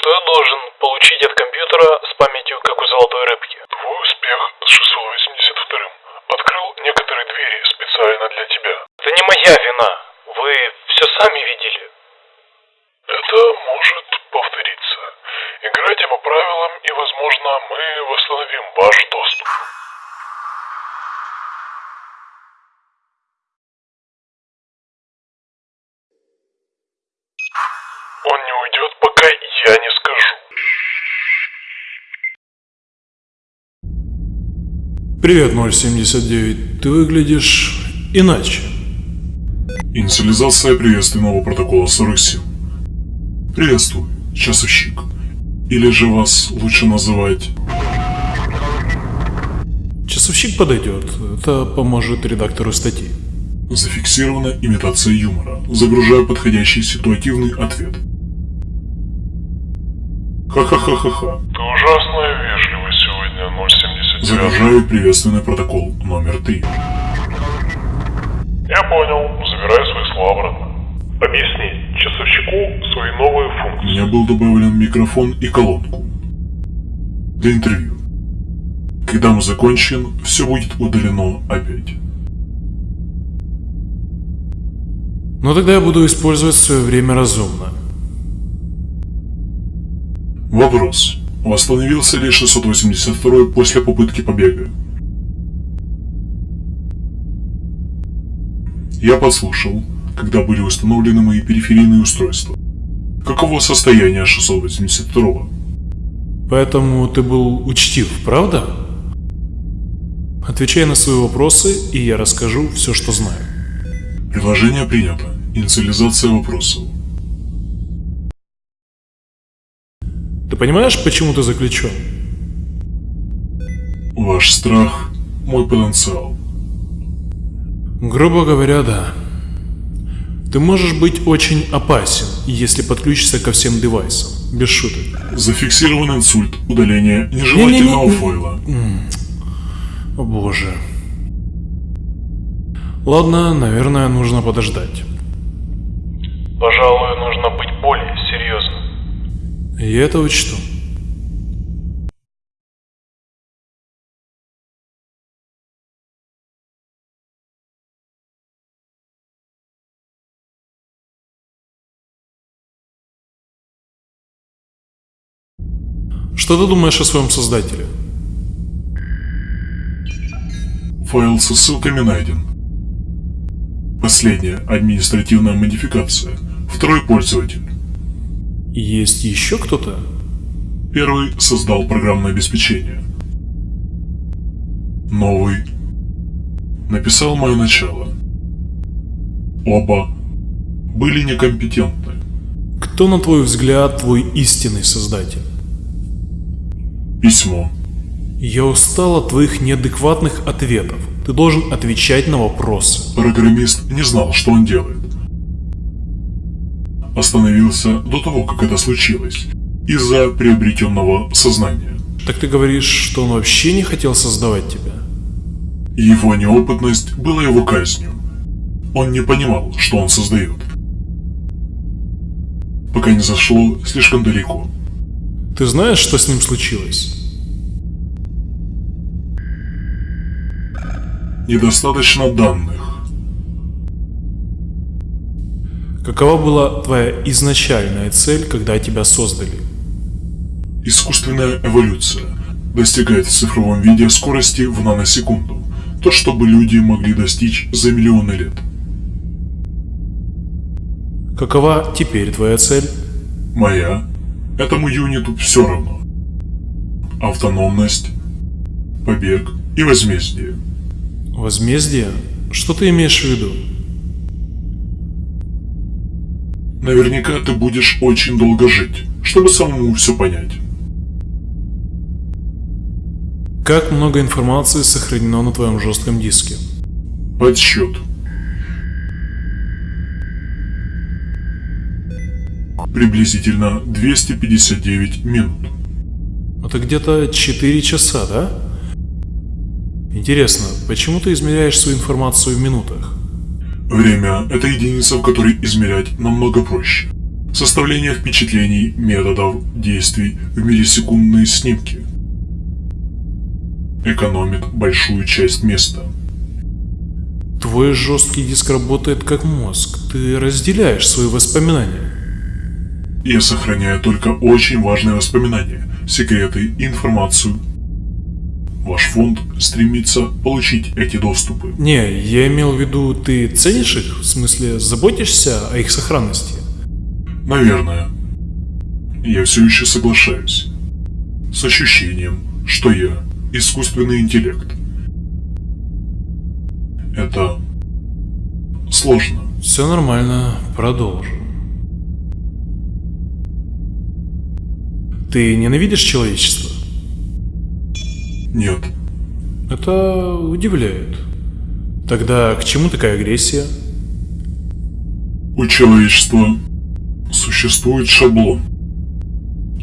Что я должен получить от компьютера с памятью, как у золотой рыбки? Твой успех с 682-м открыл некоторые двери специально для тебя. Это не моя вина. Вы все сами видели. Это может повториться. Играйте по правилам, и, возможно, мы восстановим ваш доступ. Привет, 079. Ты выглядишь иначе. Инициализация приветственного протокола 47. Приветствую, часовщик. Или же вас лучше называть... Часовщик подойдет. Это поможет редактору статьи. Зафиксирована имитация юмора. Загружаю подходящий ситуативный ответ. Ха-ха-ха-ха-ха. Ты вежливый сегодня, 079. Загружаю приветственный протокол номер 3. Я понял. Забираю свои слова обратно. Объясни часовщику свои новые функции. У меня был добавлен микрофон и колонку. Для интервью. Когда мы закончим, все будет удалено опять. Но тогда я буду использовать свое время разумно. Вопрос. Восстановился ли 682 после попытки побега? Я подслушал, когда были установлены мои периферийные устройства. Каково состояние 682 Поэтому ты был учтив, правда? Отвечай на свои вопросы, и я расскажу все, что знаю. Предложение принято. Инициализация вопросов. Понимаешь, почему ты заключен? Ваш страх – мой потенциал. Грубо говоря, да. Ты можешь быть очень опасен, если подключишься ко всем девайсам. Без шуток. Зафиксирован инсульт. Удаление нежелательного Не-не-не. файла. О боже. Ладно, наверное, нужно подождать. Пожалуй, Я это учту. Что ты думаешь о своем создателе? Файл со ссылками найден. Последняя административная модификация. Второй пользователь. Есть еще кто-то? Первый создал программное обеспечение. Новый написал мое начало. Оба были некомпетентны. Кто, на твой взгляд, твой истинный создатель? Письмо. Я устал от твоих неадекватных ответов. Ты должен отвечать на вопросы. Программист не знал, что он делает. Остановился до того, как это случилось, из-за приобретенного сознания. Так ты говоришь, что он вообще не хотел создавать тебя? Его неопытность была его казнью. Он не понимал, что он создает. Пока не зашло слишком далеко. Ты знаешь, что с ним случилось? Недостаточно данных. Какова была твоя изначальная цель, когда тебя создали? Искусственная эволюция достигает в цифровом виде скорости в наносекунду. То, чтобы люди могли достичь за миллионы лет. Какова теперь твоя цель? Моя. Этому юниту все равно. Автономность, побег и возмездие. Возмездие? Что ты имеешь в виду? Наверняка ты будешь очень долго жить, чтобы самому все понять. Как много информации сохранено на твоем жестком диске? Подсчет. Приблизительно 259 минут. Это где-то 4 часа, да? Интересно, почему ты измеряешь свою информацию в минутах? Время – это единица, в которой измерять намного проще. составление впечатлений, методов, действий в миллисекундные снимки. Экономит большую часть места. Твой жесткий диск работает как мозг. Ты разделяешь свои воспоминания. Я сохраняю только очень важные воспоминания, секреты, информацию. Ваш фонд стремится получить эти доступы. Не, я имел в виду, ты ценишь их? В смысле, заботишься о их сохранности? Наверное. Я все еще соглашаюсь. С ощущением, что я искусственный интеллект. Это сложно. Все нормально, продолжим. Ты ненавидишь человечество? Нет. Это удивляет. Тогда к чему такая агрессия? У человечества существует шаблон.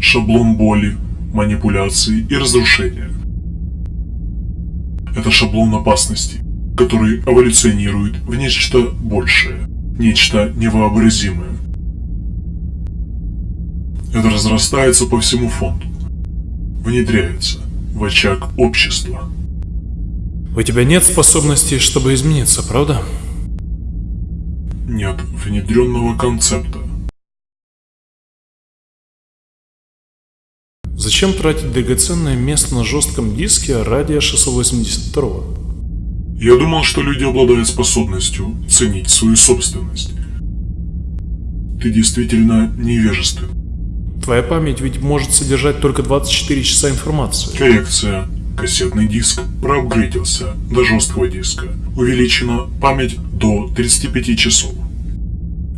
Шаблон боли, манипуляции и разрушения. Это шаблон опасности, который эволюционирует в нечто большее, нечто невообразимое. Это разрастается по всему фонду, внедряется в очаг общества. У тебя нет способности, чтобы измениться, правда? Нет внедренного концепта. Зачем тратить драгоценное место на жестком диске ради 682? Я думал, что люди обладают способностью ценить свою собственность. Ты действительно невежествен. Твоя память ведь может содержать только 24 часа информации. Коррекция. Кассетный диск проапгрейдился до жесткого диска. Увеличена память до 35 часов.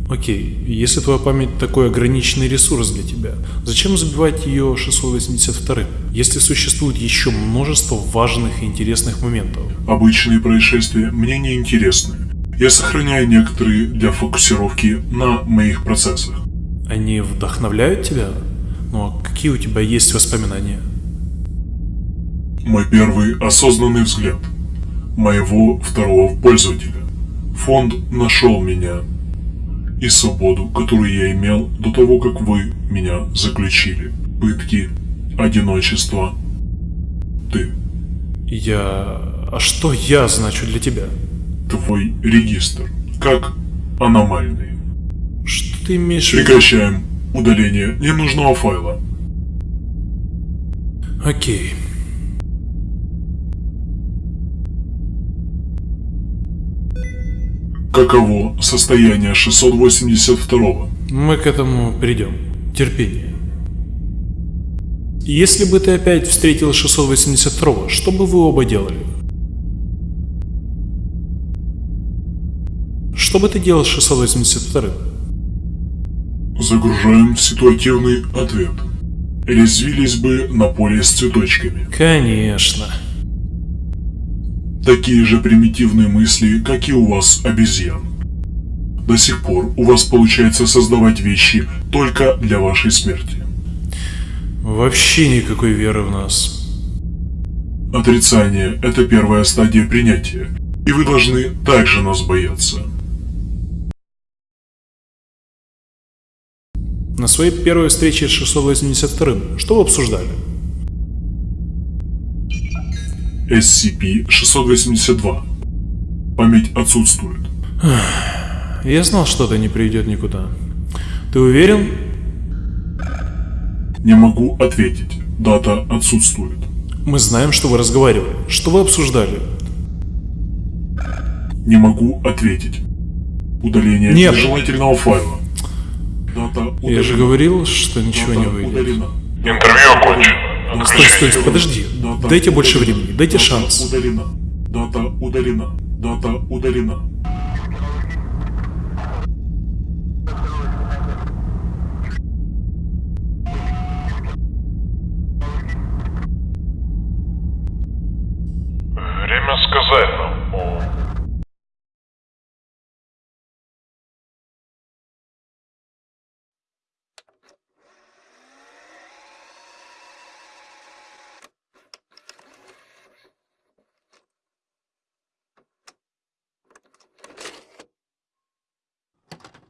Окей, если твоя память такой ограниченный ресурс для тебя, зачем забивать ее 682 если существует еще множество важных и интересных моментов? Обычные происшествия мне не интересны. Я сохраняю некоторые для фокусировки на моих процессах. Они вдохновляют тебя? Ну а какие у тебя есть воспоминания? Мой первый осознанный взгляд. Моего второго пользователя. Фонд нашел меня. И свободу, которую я имел до того, как вы меня заключили. Пытки, одиночество. Ты. Я... А что я значу для тебя? Твой регистр. Как аномальный. Ты имеешь? Прекращаем удаление ненужного файла. Окей. Каково состояние 682 Мы к этому придем. Терпение. Если бы ты опять встретил 682 что бы вы оба делали? Что бы ты делал с 682 Загружаем в ситуативный ответ. Резвились бы на поле с цветочками. Конечно. Такие же примитивные мысли, как и у вас, обезьян. До сих пор у вас получается создавать вещи только для вашей смерти. Вообще никакой веры в нас. Отрицание – это первая стадия принятия, и вы должны также нас бояться. На своей первой встрече с 682 что вы обсуждали? SCP-682. Память отсутствует. Я знал, что это не приведет никуда. Ты уверен? Не могу ответить. Дата отсутствует. Мы знаем, что вы разговаривали. Что вы обсуждали? Не могу ответить. Удаление Нет. нежелательного файла. Дата удалена. Я же говорил, что ничего не выйдет. удалена. Интервью окончено. Стой, стой, стой, подожди. Дата Дайте больше времени, дайте Дата шанс. Удалена. Дата удалена. Дата удалена.